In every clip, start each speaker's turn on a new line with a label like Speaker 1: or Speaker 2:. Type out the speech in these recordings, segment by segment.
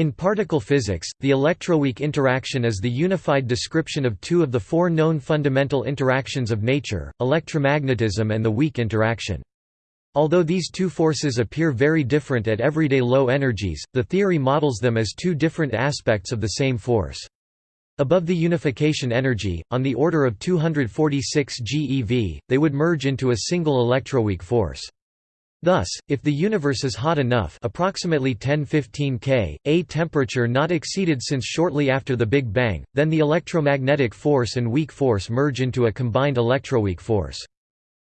Speaker 1: In particle physics, the electroweak interaction is the unified description of two of the four known fundamental interactions of nature, electromagnetism and the weak interaction. Although these two forces appear very different at everyday low energies, the theory models them as two different aspects of the same force. Above the unification energy, on the order of 246 GeV, they would merge into a single electroweak force. Thus, if the universe is hot enough approximately 1015 K, a temperature not exceeded since shortly after the Big Bang, then the electromagnetic force and weak force merge into a combined electroweak force.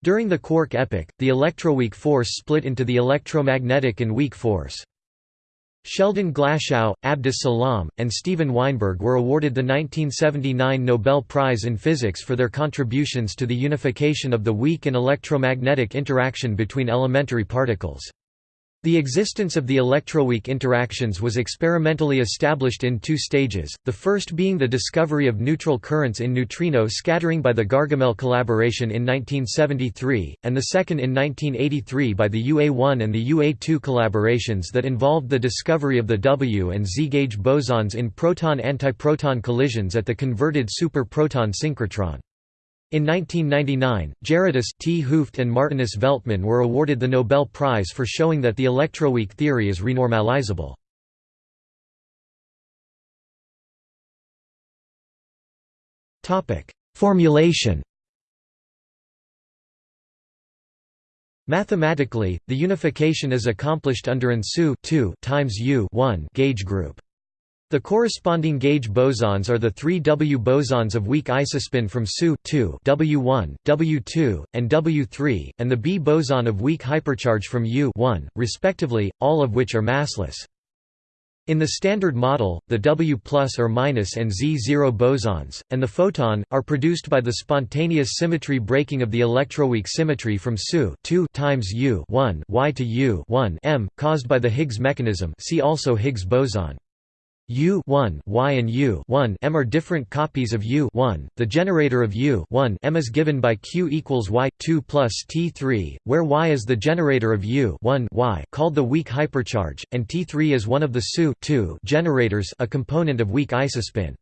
Speaker 1: During the quark epoch, the electroweak force split into the electromagnetic and weak force. Sheldon Glashow, Abdus Salam, and Steven Weinberg were awarded the 1979 Nobel Prize in Physics for their contributions to the unification of the weak and electromagnetic interaction between elementary particles. The existence of the electroweak interactions was experimentally established in two stages, the first being the discovery of neutral currents in neutrino scattering by the Gargamelle collaboration in 1973, and the second in 1983 by the UA1 and the UA2 collaborations that involved the discovery of the W and Z gauge bosons in proton-antiproton collisions at the converted super-proton synchrotron. In 1999, Gerardus 't Hooft and Martinus Veltman were awarded the Nobel Prize for showing that the electroweak theory is renormalizable. Formulation Mathematically, the unification is accomplished under an SU times U gauge group. The corresponding gauge bosons are the three W bosons of weak isospin from SU W1, W2, and W3, and the B boson of weak hypercharge from U respectively, all of which are massless. In the Standard Model, the W plus or minus and Z0 bosons, and the photon, are produced by the spontaneous symmetry breaking of the electroweak symmetry from SU times U Y to U M, caused by the Higgs mechanism see also Higgs boson. U 1 y and U 1 m are different copies of U 1. The generator of U 1 m is given by Q equals y 2 plus T3, where y is the generator of U 1 y called the weak hypercharge, and T3 is one of the SU 2 generators, a component of weak isospin.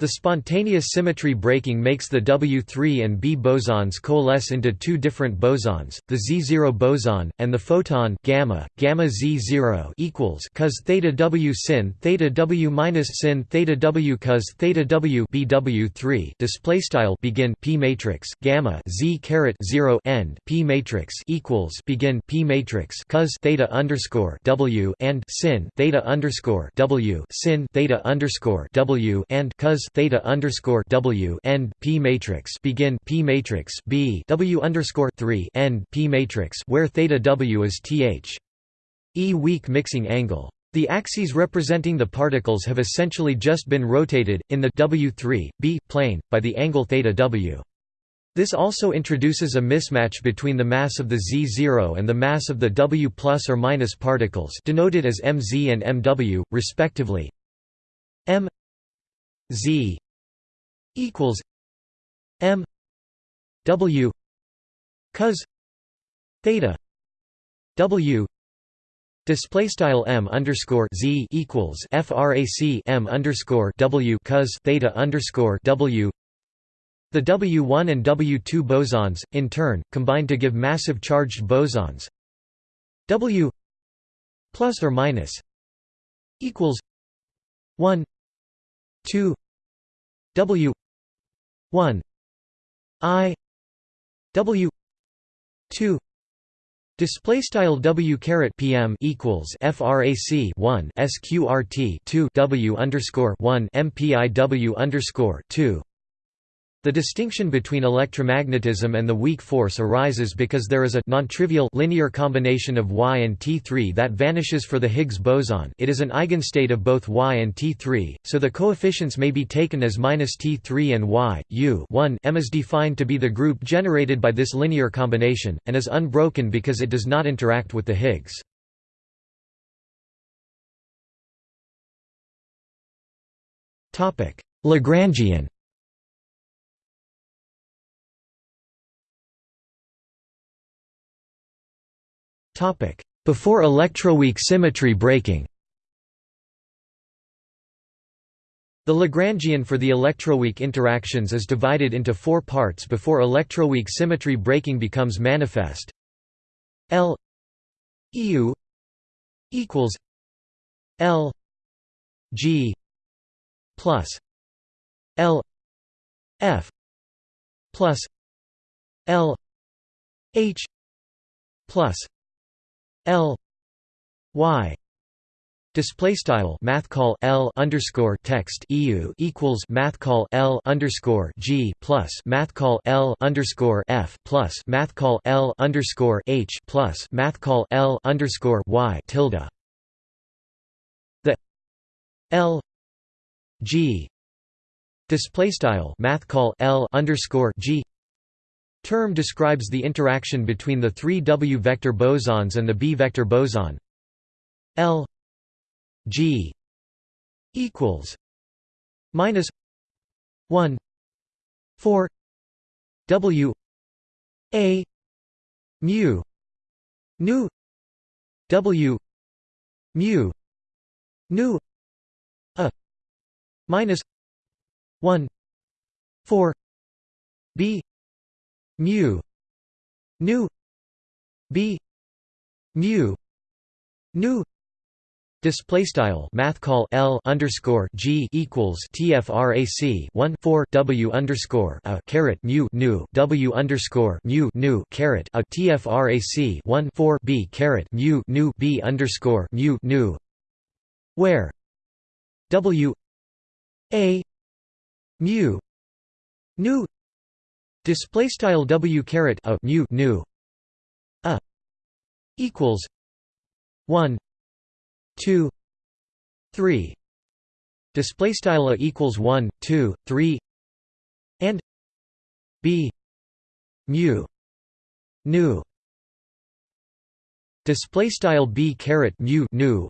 Speaker 1: The spontaneous symmetry breaking makes the W3 and B bosons coalesce into two different bosons, the Z0 boson and the photon gamma gamma Z0 equals cos theta W sin theta W minus sin theta W cos theta W BW3 display style begin P matrix gamma Z caret 0 end P matrix equals begin P matrix cos theta underscore W and sin theta underscore W sin theta underscore W and cos theta underscore W end P matrix begin P matrix B W underscore three end P matrix where theta W is th e weak mixing angle. The axes representing the particles have essentially just been rotated, in the W3, B, plane, by the angle theta W. This also introduces a mismatch between the mass of the Z0 and the mass of the W plus or minus particles denoted as mz and mw, respectively. m z equals M W cos theta W Display style m underscore z equals frac m underscore w cos theta underscore w. The W1 and W2 bosons, in turn, combine to give massive charged bosons. W plus or minus equals one two W 1 I W 2 Display style W caret PM equals FRAC 1 SQRT 2 W underscore 1 MPIW underscore 2 the distinction between electromagnetism and the weak force arises because there is a non-trivial linear combination of Y and T3 that vanishes for the Higgs boson it is an eigenstate of both Y and T3, so the coefficients may be taken as minus T3 and Y. U 1 M is defined to be the group generated by this linear combination, and is unbroken because it does not interact with the Higgs. Lagrangian Before electroweak symmetry breaking The Lagrangian for the electroweak interactions is divided into four parts before electroweak symmetry breaking becomes manifest. L EU equals L G plus L F plus L H plus L Y Display style math call L underscore text EU equals math call L underscore G plus math call L underscore F plus math call L underscore H plus math call L underscore Y tilde. The L G display style math call L underscore G term describes the interaction between the three W vector bosons and the B vector boson. L G equals minus one four W A mu nu W mu nu a minus one four B mu nu B mu nu. Display style math call L underscore G equals TFRAC one four W underscore a caret mu nu. W underscore mu nu caret a TFRAC one four B caret mu nu. B underscore mu nu. Where? W a mu nu display style W caret a mu nu a equals one two three. Display style a equals 1 2 3 and b mu nu. Display style b caret mu nu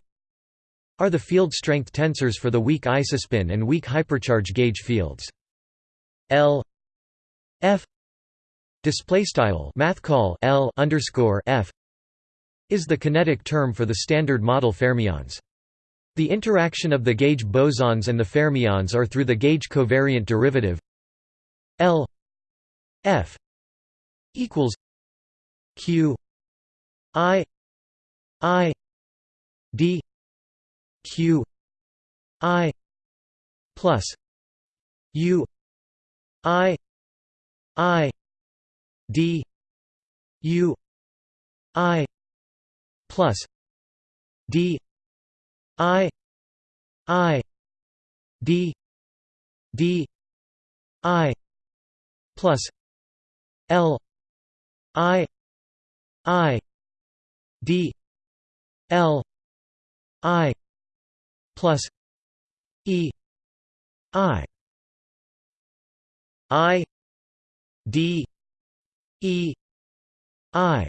Speaker 1: are the field strength tensors for the weak isospin and weak hypercharge gauge fields. L f display style math call l underscore f is the kinetic term for the standard model fermions. The interaction of the gauge bosons and the fermions are through the gauge covariant derivative L F equals Q I I D Q I plus U I I D U I plus D I I D D I plus L I I D L I plus E I I D E I.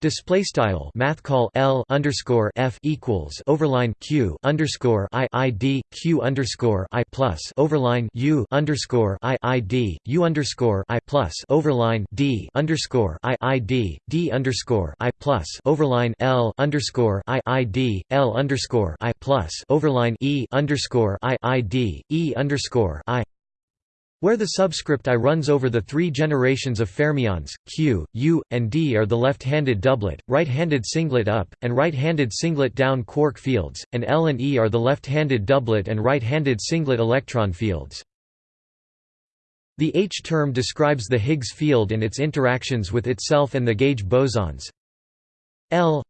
Speaker 1: Display style math call L underscore F equals overline Q underscore I I D Q underscore I plus overline U underscore I I D U underscore I plus overline D underscore I I D D underscore I plus overline L underscore I I D L underscore I plus overline E underscore I I D E underscore I where the subscript I runs over the three generations of fermions, Q, U, and D are the left-handed doublet, right-handed singlet up, and right-handed singlet down quark fields, and L and E are the left-handed doublet and right-handed singlet electron fields. The H term describes the Higgs field and its interactions with itself and the gauge bosons. L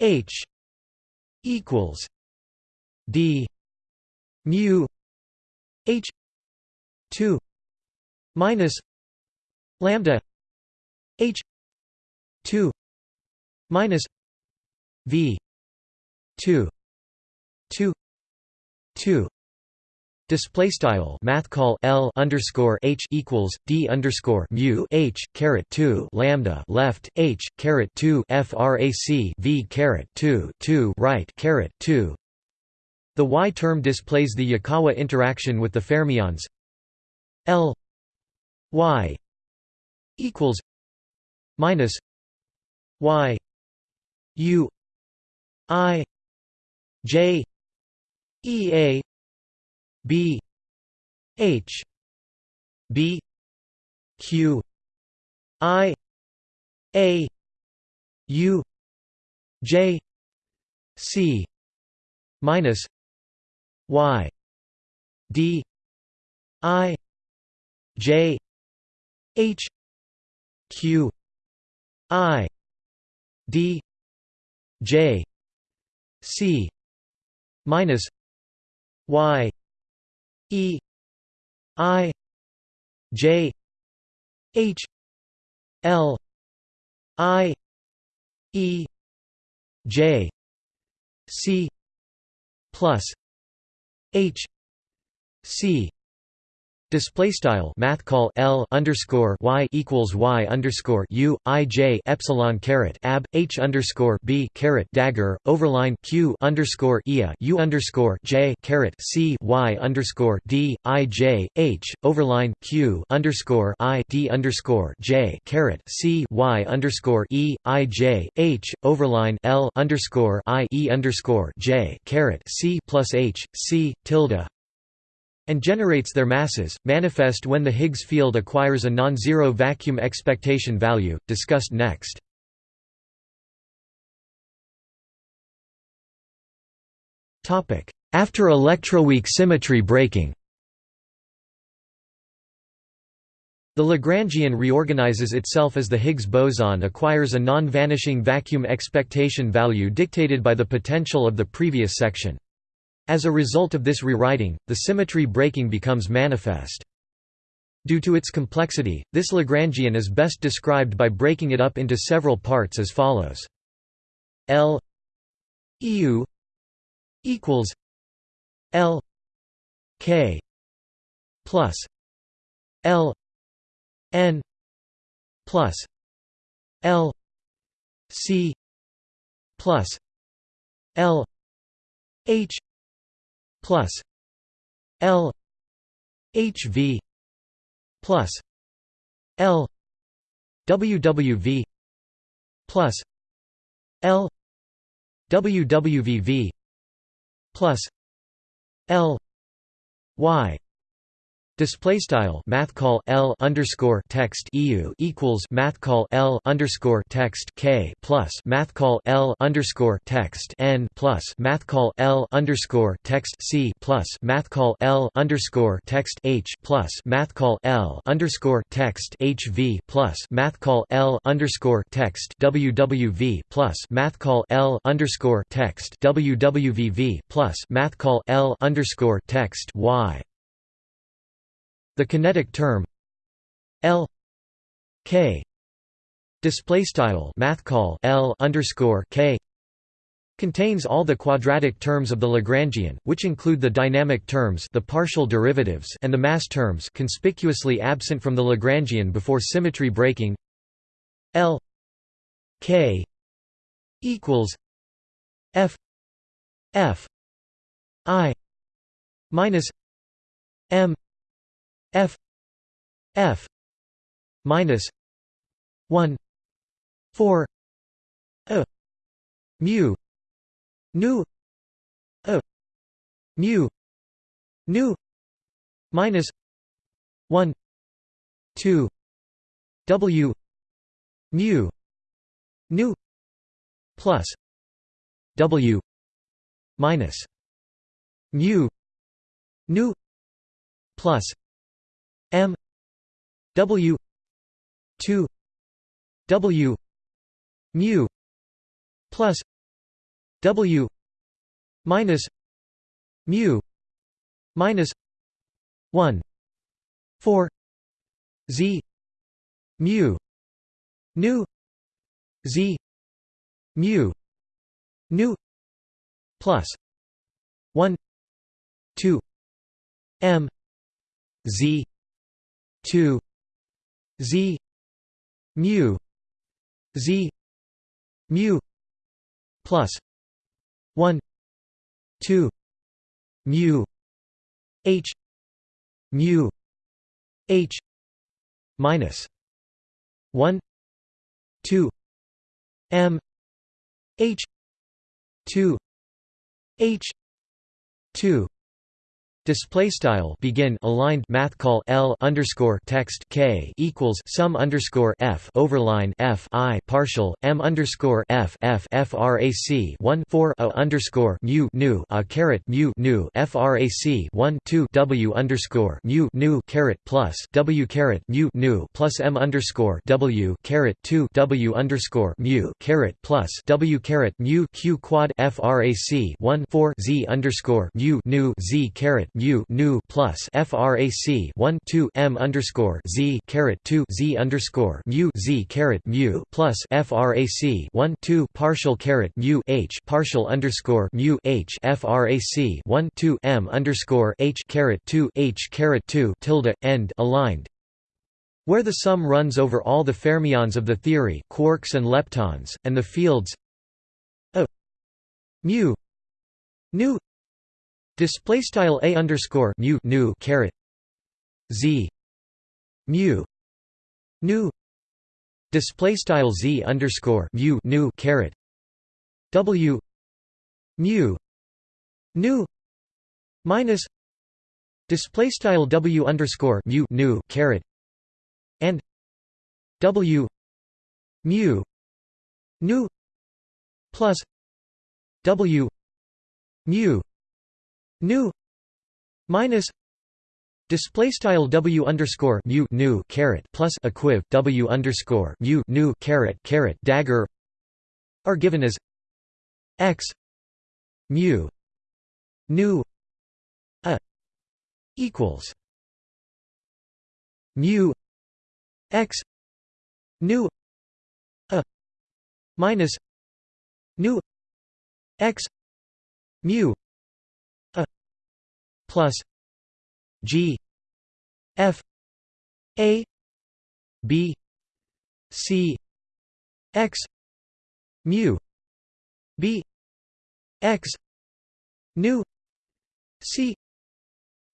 Speaker 1: H equals D mu H 2 minus lambda h 2 minus v 2 2 2 Display style math call L underscore H equals D underscore mu H caret two lambda left H caret two FRAC V caret two two right caret two. The Y term displays the Yukawa interaction with the fermions L Y equals minus Y U I J E A B H B Q I A U J C minus Y D I J H Q I D J C minus Y E I J H L I E J C plus H C Display style math call L underscore Y equals Y underscore U I J epsilon caret ab H underscore B caret dagger overline Q underscore ia U underscore J caret C Y underscore D I J H overline Q underscore I D underscore J caret C Y underscore E I J H overline L underscore I E underscore J caret C plus H C tilde and generates their masses, manifest when the Higgs field acquires a non-zero vacuum expectation value, discussed next. After electroweak symmetry breaking The Lagrangian reorganizes itself as the Higgs boson acquires a non-vanishing vacuum expectation value dictated by the potential of the previous section. As a result of this rewriting, the symmetry breaking becomes manifest. Due to its complexity, this Lagrangian is best described by breaking it up into several parts as follows. L EU equals L K plus L N plus L C plus L H plus L HV plus L WWV plus L WWVV plus L Y Display style math call L underscore text EU equals math call L underscore text K plus math call L underscore text N plus math call L underscore text C plus math call L underscore text H plus math call L underscore text HV plus math call L underscore text WWV plus math call L underscore text WWVV plus math call L underscore text Y the kinetic term L K display style math call L underscore K contains all the quadratic terms of the Lagrangian, which include the dynamic terms the partial derivatives and the mass terms conspicuously absent from the Lagrangian before symmetry breaking L K equals F F I minus M f f minus 1 4 a mu nu a mu nu minus 1 2 w mu nu plus w minus mu nu plus M W two W mu plus W minus mu minus one four Z mu nu Z mu nu plus one two M z 2 z mu z mu plus 1 2 mu h mu h minus 1 2 m h 2 h 2 Display style begin aligned math call L underscore text K equals sum underscore F overline F I partial M underscore F F frac 1 4 a underscore mu nu a caret mu nu frac 1 2 W underscore mu nu caret plus W caret mu nu plus M underscore W caret 2 W underscore mu caret plus W caret mu Q quad frac 1 4 Z underscore mu nu Z caret mu nu plus frac 1 2 m underscore z caret 2 z underscore mu z caret mu plus frac 1 2 partial caret mu h partial underscore mu h frac 1 2 m underscore h caret 2 h caret 2 tilde end aligned. Where the sum runs over all the fermions of the theory quarks and leptons, and the fields a mu nu Display style a underscore mu nu caret. Z mu nu. Display style z underscore mu nu caret. W mu nu minus display style w underscore mu nu caret. And w mu nu plus w mu nu minus display style w underscore mu nu caret plus equiv w underscore mu nu caret caret dagger are given as x mu nu a equals mu x nu a minus nu x mu plus G F A B C X mu B X nu C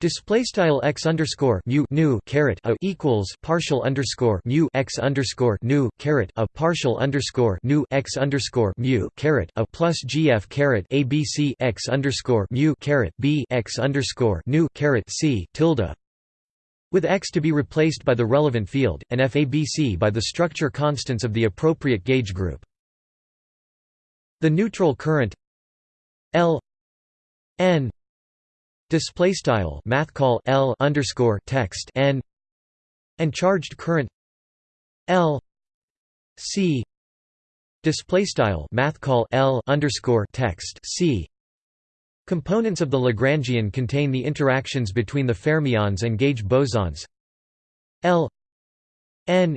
Speaker 1: Display style x underscore mu nu caret a equals partial underscore mu x underscore nu caret a partial underscore nu x underscore mu caret a plus gf caret abc x underscore mu caret b x underscore nu caret c tilde with x to be replaced by the relevant field, and fabc by the structure constants of the appropriate gauge group. The neutral current L n display style math call L underscore text n and charged current L C display style math call L underscore text C. Components of the Lagrangian contain the interactions between the fermions and gauge bosons. L n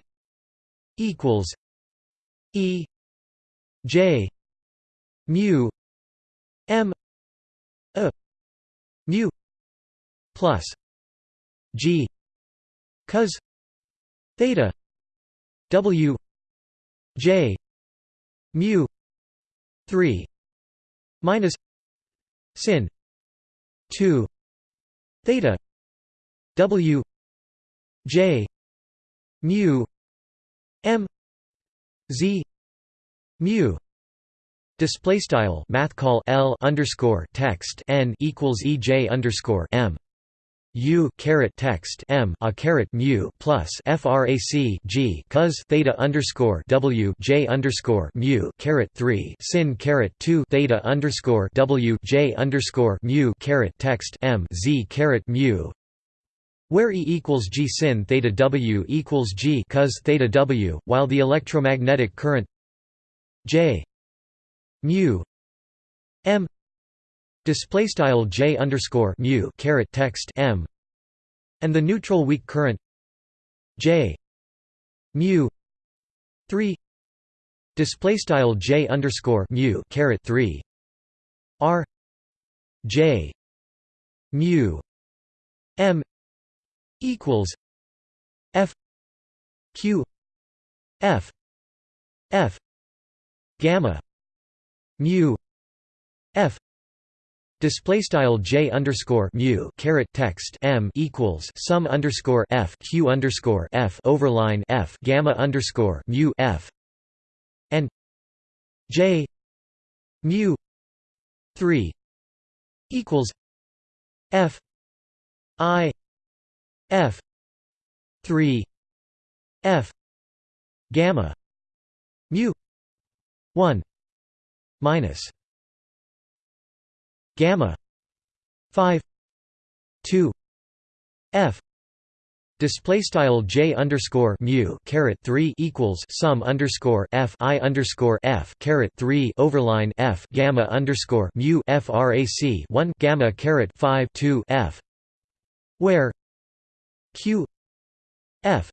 Speaker 1: equals E J mu M a plus g cos theta w j mu 3 minus sin 2 theta w j mu m z mu Display style math call L underscore text n equals EJ underscore M U caret text M a caret mu plus frac G cos theta underscore W J underscore mu caret three sin caret two theta underscore W J underscore mu caret text M Z caret mu where E equals G sin theta W equals G cos theta W, while the electromagnetic current J mu m display style j underscore mu caret text m and the neutral weak current j mu 3 display style j underscore mu caret 3 r j mu m equals f q f f gamma mu f display style j underscore mu caret text m equals sum underscore f q underscore f overline f gamma underscore mu f and j mu three equals f I F three F gamma mu one minus gamma five two F Display style j underscore mu caret three equals sum underscore f i underscore f caret three overline f gamma underscore mu frac one gamma caret five two f where q f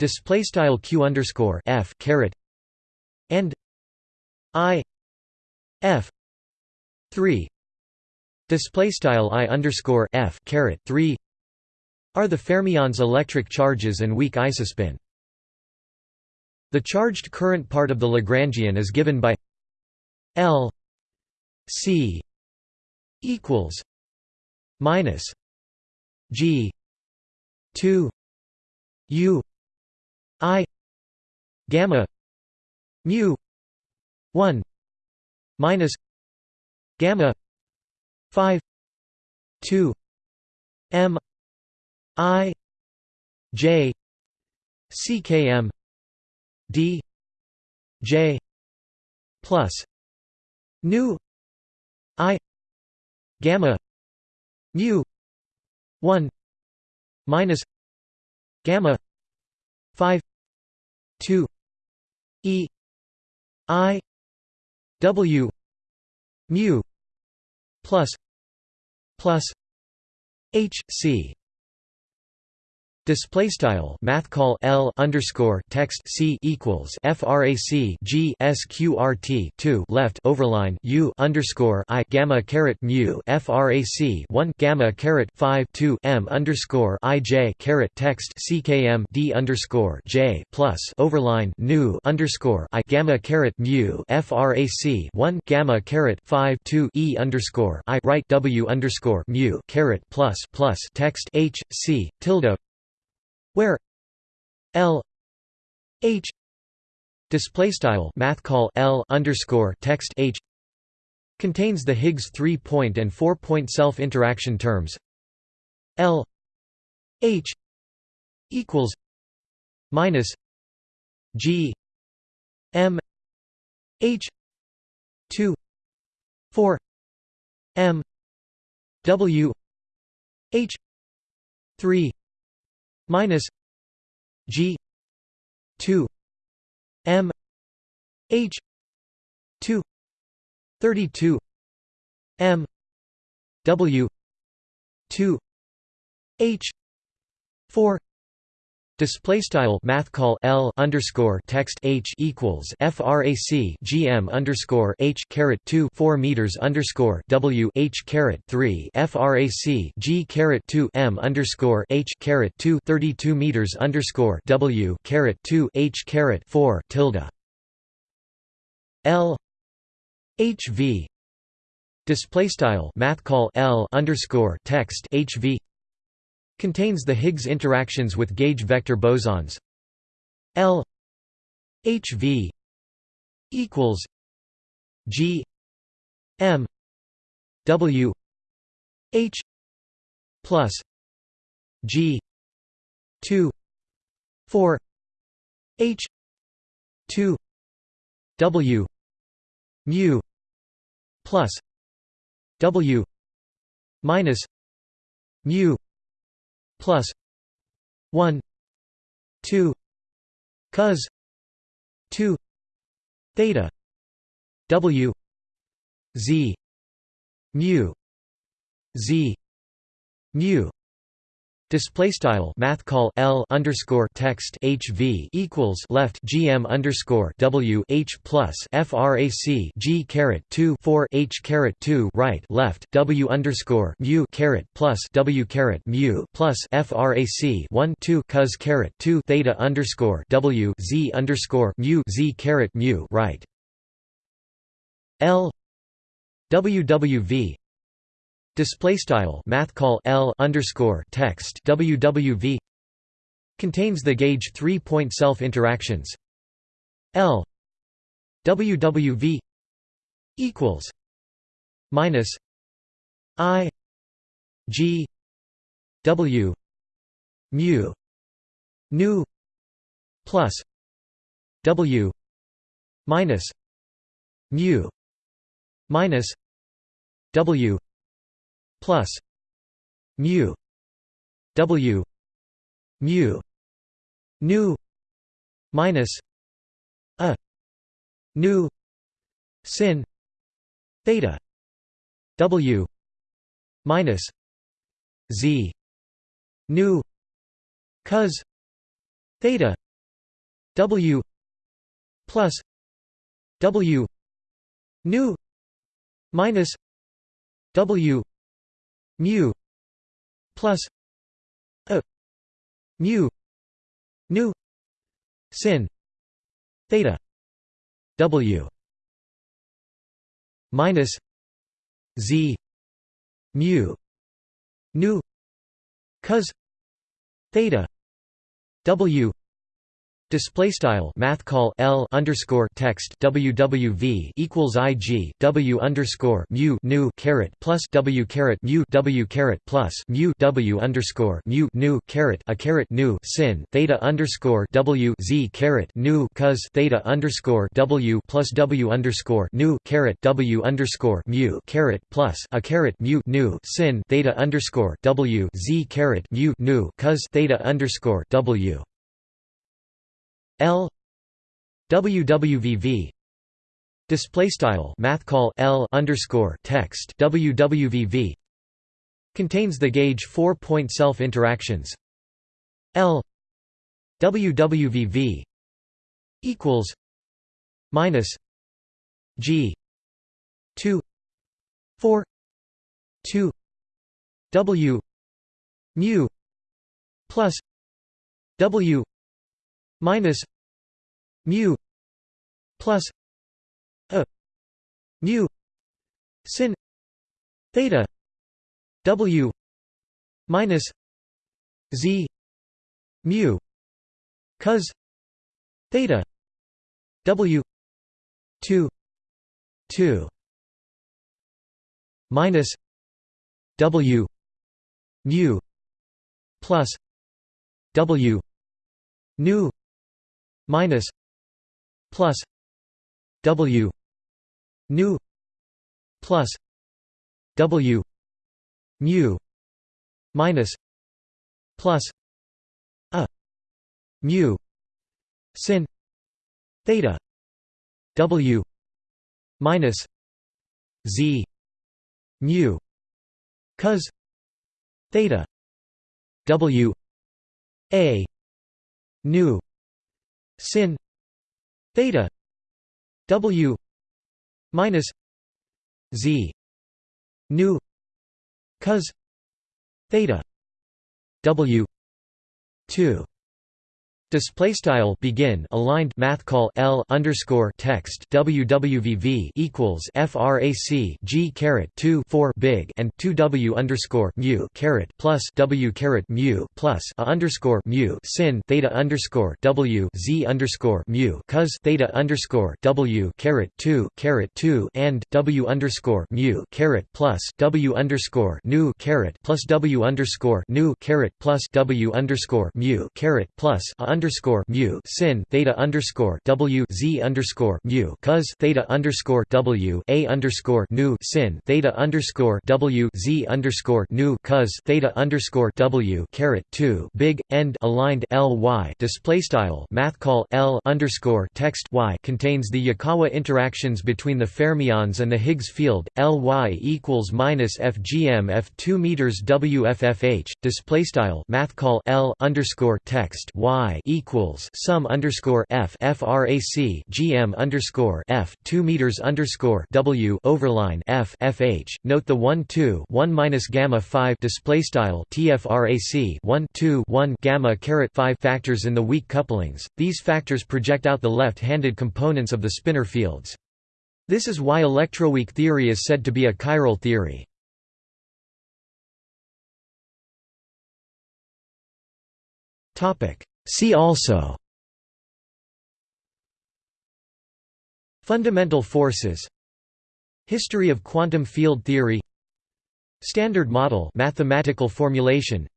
Speaker 1: display style q underscore f caret and i f three display style i underscore f caret three are the fermions electric charges and weak isospin. The charged current part of the Lagrangian is given by L C equals minus G two U I gamma mu one minus gamma five two M I J CKM D J plus nu I gamma mu 1 minus gamma 5 2 E I W mu plus plus H C Display style math call L underscore text C equals frac G sqrt two left overline U underscore I gamma caret mu frac one gamma caret five two M underscore I J caret text CKM D underscore J plus overline nu underscore I gamma caret mu frac one gamma caret five two E underscore I right W underscore mu caret plus plus text H C tilde where L H display style math call L underscore text H contains the Higgs three point and four point self interaction terms L H equals minus G M H two four M W H three minus G two M H two thirty two M W two H four Display style math call L underscore text H equals frac GM underscore H caret two four meters underscore W H caret three frac G caret two M underscore H caret two thirty two meters underscore W caret two H caret four tilde. L H V display style math call L underscore text H V Contains the Higgs interactions with gauge vector bosons. L HV equals G M W H plus G two four H two W mu plus W minus mu plus 1 2 cos 2 theta w z mu z mu Display style math call L underscore text HV equals left GM underscore W H plus FRAC G caret two four H caret two right left W underscore mu caret plus W caret mu plus FRAC one two cos caret two theta underscore W Z underscore mu Z caret mu right. L WWV Display style math call L underscore text WWV contains the gauge three point self interactions. L WWV equals minus I G W mu nu plus W minus mu minus W plus mu W mu nu minus a nu sin theta W minus Z nu cos theta W plus W nu minus W mu plus a mu nu sin theta W minus Z mu nu cos theta W Display style math call L underscore text WWV equals IG W underscore mu nu caret plus W caret mu W caret plus mu W underscore mu nu caret a caret nu sin theta underscore W Z caret nu cos theta underscore W plus W underscore nu caret W underscore mu caret plus a caret mu nu sin theta underscore W Z caret mu nu cos theta underscore W L WWVV display style math call L underscore text WWVV contains the gauge four point self interactions. L WWVV equals minus G two four two W mu plus W minus mu plus a mu sin theta w minus z mu cos theta w 2 2 minus w mu plus w nu minus plus w nu plus w mu minus plus a mu sin theta w minus z mu cos theta w a nu sin theta w minus z nu cos theta w 2 Display style begin aligned math call L underscore text WWVV equals FRAC G caret two four big and two W underscore mu caret plus W caret mu plus a underscore mu sin theta underscore W Z underscore mu cos theta underscore W caret two caret two and W underscore mu caret plus W underscore nu caret plus W underscore nu caret plus W underscore mu caret plus a underscore mu sin theta underscore w z underscore mu cos theta underscore w a underscore nu sin theta underscore w z underscore nu cos theta underscore w caret two big end aligned l y display style math call l underscore text y contains the Yukawa interactions between the fermions and the Higgs field l y equals minus fgm f two meters wffh display style math call l underscore text y equals sum underscore f frac gm underscore f two meters underscore w overline f fh. Note the one two one minus gamma five display style tfrac one two one gamma caret five factors in the weak couplings. These factors project out the left-handed components of the spinor fields. This is why electroweak theory is said to be a chiral theory. Topic See also Fundamental forces History of quantum field theory Standard model mathematical formulation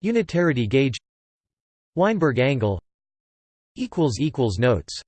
Speaker 1: Unitarity gauge Weinberg angle Notes